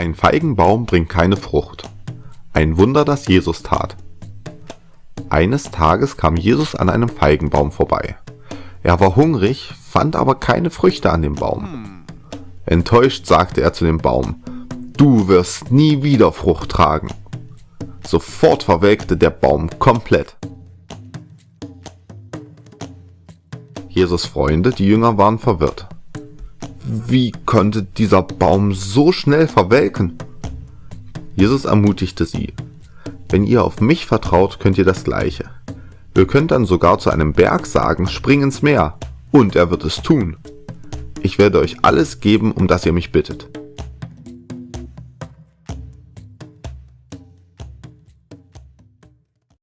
Ein Feigenbaum bringt keine Frucht. Ein Wunder, das Jesus tat. Eines Tages kam Jesus an einem Feigenbaum vorbei. Er war hungrig, fand aber keine Früchte an dem Baum. Enttäuscht sagte er zu dem Baum, Du wirst nie wieder Frucht tragen. Sofort verwelkte der Baum komplett. Jesus Freunde, die Jünger waren verwirrt. Wie konnte dieser Baum so schnell verwelken? Jesus ermutigte sie. Wenn ihr auf mich vertraut, könnt ihr das Gleiche. Ihr könnt dann sogar zu einem Berg sagen, spring ins Meer, und er wird es tun. Ich werde euch alles geben, um das ihr mich bittet.